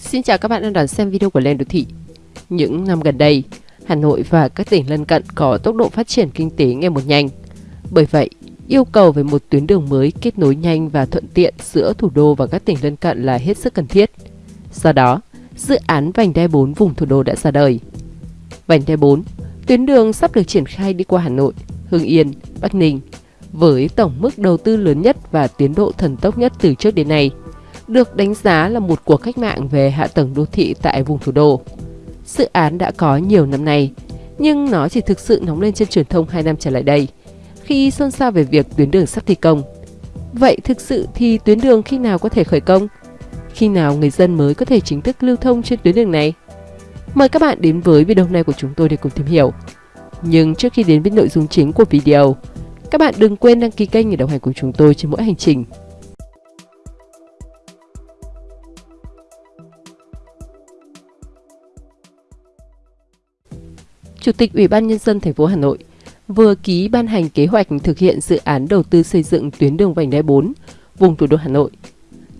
Xin chào các bạn đang đón xem video của Lên Đô Thị. Những năm gần đây, Hà Nội và các tỉnh lân cận có tốc độ phát triển kinh tế ngày một nhanh. Bởi vậy, yêu cầu về một tuyến đường mới kết nối nhanh và thuận tiện giữa thủ đô và các tỉnh lân cận là hết sức cần thiết. Do đó, dự án vành đai 4 vùng thủ đô đã ra đời. Vành đai 4, tuyến đường sắp được triển khai đi qua Hà Nội, Hưng Yên, Bắc Ninh với tổng mức đầu tư lớn nhất và tiến độ thần tốc nhất từ trước đến nay – được đánh giá là một cuộc cách mạng về hạ tầng đô thị tại vùng thủ đô. Dự án đã có nhiều năm nay, nhưng nó chỉ thực sự nóng lên trên truyền thông 2 năm trở lại đây, khi xôn xao về việc tuyến đường sắp thi công. Vậy thực sự thì tuyến đường khi nào có thể khởi công? Khi nào người dân mới có thể chính thức lưu thông trên tuyến đường này? Mời các bạn đến với video này của chúng tôi để cùng tìm hiểu. Nhưng trước khi đến với nội dung chính của video, các bạn đừng quên đăng ký kênh để đồng hành cùng chúng tôi trên mỗi hành trình Chủ tịch Ủy ban Nhân dân thành phố Hà Nội vừa ký ban hành kế hoạch thực hiện dự án đầu tư xây dựng tuyến đường vành đai 4 vùng thủ đô Hà Nội.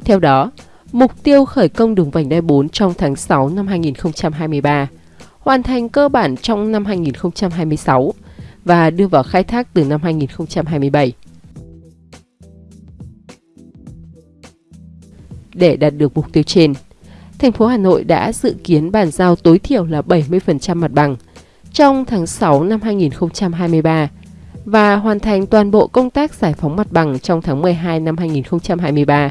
Theo đó, mục tiêu khởi công đường vành đai 4 trong tháng 6 năm 2023, hoàn thành cơ bản trong năm 2026 và đưa vào khai thác từ năm 2027. Để đạt được mục tiêu trên, thành phố Hà Nội đã dự kiến bàn giao tối thiểu là 70% mặt bằng – trong tháng 6 năm 2023 và hoàn thành toàn bộ công tác giải phóng mặt bằng trong tháng 12 năm 2023.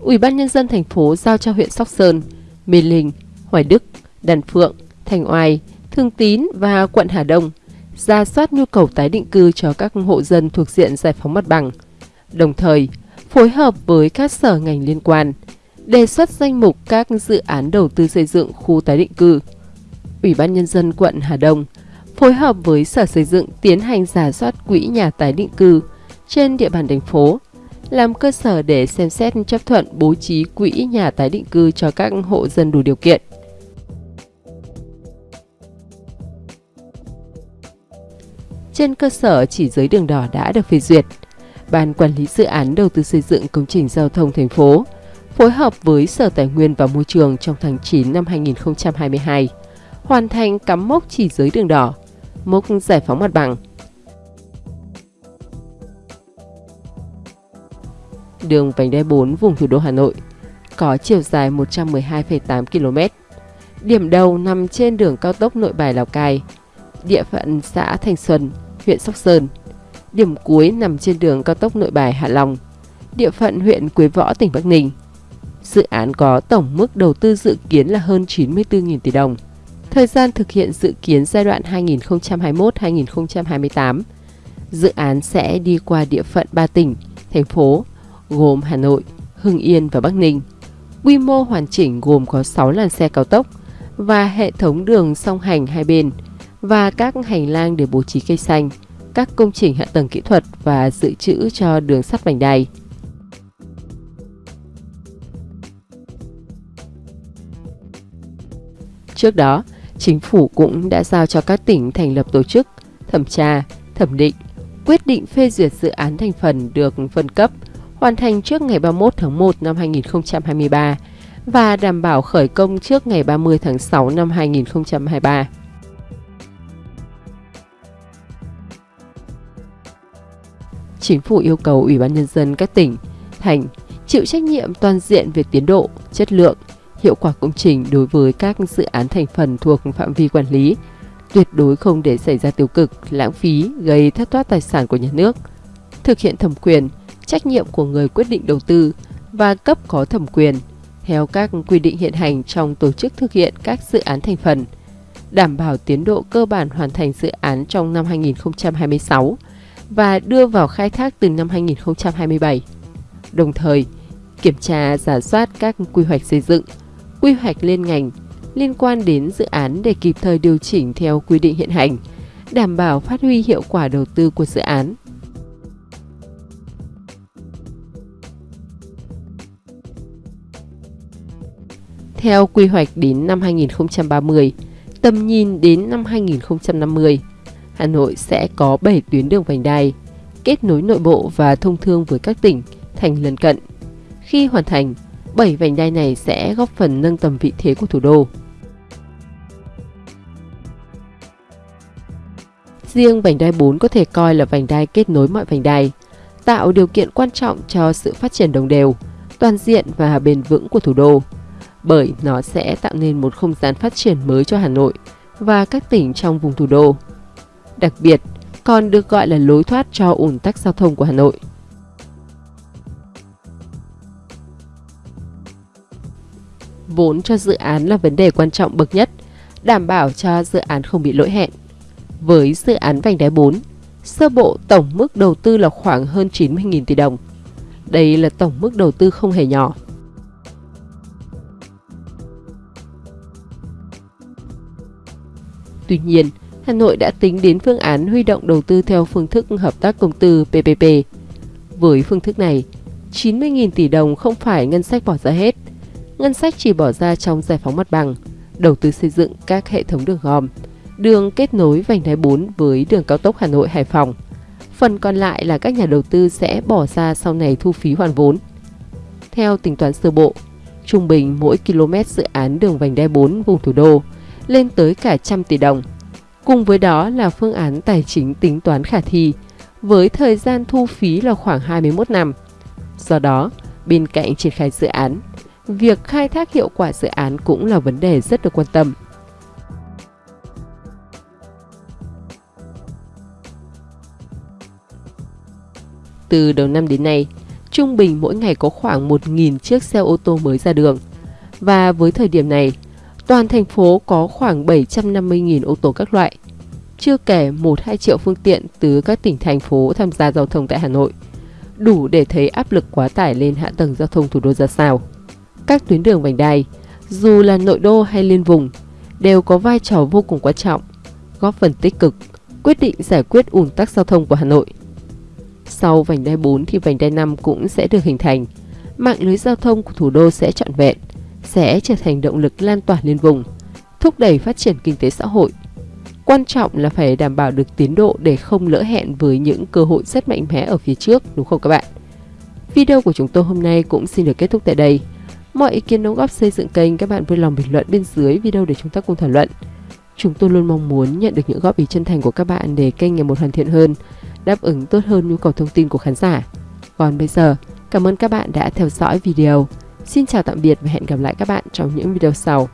Ủy ban Nhân dân thành phố giao cho huyện Sóc Sơn, Mê Linh, Hoài Đức, Đàn Phượng, Thành Oai, Thương Tín và quận Hà Đông ra soát nhu cầu tái định cư cho các hộ dân thuộc diện giải phóng mặt bằng, đồng thời phối hợp với các sở ngành liên quan – đề xuất danh mục các dự án đầu tư xây dựng khu tái định cư. Ủy ban Nhân dân quận Hà Đông phối hợp với Sở Xây dựng tiến hành giả soát quỹ nhà tái định cư trên địa bàn thành phố, làm cơ sở để xem xét chấp thuận bố trí quỹ nhà tái định cư cho các hộ dân đủ điều kiện. Trên cơ sở chỉ giới đường đỏ đã được phê duyệt, Ban Quản lý Dự án Đầu tư xây dựng công trình giao thông thành phố phối hợp với Sở Tài nguyên và Môi trường trong tháng 9 năm 2022, hoàn thành cắm mốc chỉ giới đường đỏ, mốc giải phóng mặt bằng. Đường vành đai 4 vùng thủ đô Hà Nội có chiều dài 112,8 km. Điểm đầu nằm trên đường cao tốc Nội Bài Lào Cai, địa phận xã Thành Xuân, huyện Sóc Sơn. Điểm cuối nằm trên đường cao tốc Nội Bài Hạ Long, địa phận huyện Quế Võ, tỉnh Bắc Ninh. Dự án có tổng mức đầu tư dự kiến là hơn 94.000 tỷ đồng. Thời gian thực hiện dự kiến giai đoạn 2021-2028. Dự án sẽ đi qua địa phận 3 tỉnh, thành phố, gồm Hà Nội, Hưng Yên và Bắc Ninh. Quy mô hoàn chỉnh gồm có 6 làn xe cao tốc và hệ thống đường song hành hai bên và các hành lang để bố trí cây xanh, các công trình hạ tầng kỹ thuật và dự trữ cho đường sắt vành đai. Trước đó, chính phủ cũng đã giao cho các tỉnh thành lập tổ chức, thẩm tra, thẩm định, quyết định phê duyệt dự án thành phần được phân cấp, hoàn thành trước ngày 31 tháng 1 năm 2023 và đảm bảo khởi công trước ngày 30 tháng 6 năm 2023. Chính phủ yêu cầu Ủy ban Nhân dân các tỉnh, thành chịu trách nhiệm toàn diện về tiến độ, chất lượng, hiệu quả công trình đối với các dự án thành phần thuộc phạm vi quản lý, tuyệt đối không để xảy ra tiêu cực, lãng phí, gây thất thoát tài sản của nhà nước. Thực hiện thẩm quyền, trách nhiệm của người quyết định đầu tư và cấp có thẩm quyền theo các quy định hiện hành trong tổ chức thực hiện các dự án thành phần, đảm bảo tiến độ cơ bản hoàn thành dự án trong năm 2026 và đưa vào khai thác từ năm 2027. Đồng thời, kiểm tra giả soát các quy hoạch xây dựng, quy hoạch liên ngành liên quan đến dự án để kịp thời điều chỉnh theo quy định hiện hành, đảm bảo phát huy hiệu quả đầu tư của dự án. Theo quy hoạch đến năm 2030, tầm nhìn đến năm 2050, Hà Nội sẽ có 7 tuyến đường vành đai, kết nối nội bộ và thông thương với các tỉnh, thành lân cận. Khi hoàn thành, 7 vành đai này sẽ góp phần nâng tầm vị thế của thủ đô. Riêng vành đai 4 có thể coi là vành đai kết nối mọi vành đai, tạo điều kiện quan trọng cho sự phát triển đồng đều, toàn diện và bền vững của thủ đô, bởi nó sẽ tạo nên một không gian phát triển mới cho Hà Nội và các tỉnh trong vùng thủ đô. Đặc biệt, còn được gọi là lối thoát cho ủn tắc giao thông của Hà Nội. Vốn cho dự án là vấn đề quan trọng bậc nhất, đảm bảo cho dự án không bị lỗi hẹn. Với dự án vành đai 4, sơ bộ tổng mức đầu tư là khoảng hơn 90.000 tỷ đồng. Đây là tổng mức đầu tư không hề nhỏ. Tuy nhiên, Hà Nội đã tính đến phương án huy động đầu tư theo phương thức hợp tác công tư PPP. Với phương thức này, 90.000 tỷ đồng không phải ngân sách bỏ ra hết. Ngân sách chỉ bỏ ra trong giải phóng mặt bằng, đầu tư xây dựng các hệ thống đường gom, đường kết nối vành đai 4 với đường cao tốc Hà Nội Hải Phòng. Phần còn lại là các nhà đầu tư sẽ bỏ ra sau này thu phí hoàn vốn. Theo tính toán sơ bộ, trung bình mỗi km dự án đường vành đai 4 vùng thủ đô lên tới cả trăm tỷ đồng. Cùng với đó là phương án tài chính tính toán khả thi, với thời gian thu phí là khoảng 21 năm. Do đó, bên cạnh triển khai dự án, việc khai thác hiệu quả dự án cũng là vấn đề rất được quan tâm. Từ đầu năm đến nay, trung bình mỗi ngày có khoảng 1.000 chiếc xe ô tô mới ra đường. Và với thời điểm này, toàn thành phố có khoảng 750.000 ô tô các loại. Chưa kể 1-2 triệu phương tiện từ các tỉnh thành phố tham gia giao thông tại Hà Nội. Đủ để thấy áp lực quá tải lên hạ tầng giao thông thủ đô ra sao. Các tuyến đường vành đai, dù là nội đô hay liên vùng, đều có vai trò vô cùng quan trọng, góp phần tích cực, quyết định giải quyết ủn tắc giao thông của Hà Nội. Sau vành đai 4 thì vành đai 5 cũng sẽ được hình thành. Mạng lưới giao thông của thủ đô sẽ trọn vẹn, sẽ trở thành động lực lan tỏa liên vùng, thúc đẩy phát triển kinh tế xã hội. Quan trọng là phải đảm bảo được tiến độ để không lỡ hẹn với những cơ hội rất mạnh mẽ ở phía trước, đúng không các bạn? Video của chúng tôi hôm nay cũng xin được kết thúc tại đây. Mọi ý kiến đóng góp xây dựng kênh các bạn vui lòng bình luận bên dưới video để chúng ta cùng thảo luận. Chúng tôi luôn mong muốn nhận được những góp ý chân thành của các bạn để kênh ngày một hoàn thiện hơn, đáp ứng tốt hơn nhu cầu thông tin của khán giả. Còn bây giờ, cảm ơn các bạn đã theo dõi video. Xin chào tạm biệt và hẹn gặp lại các bạn trong những video sau.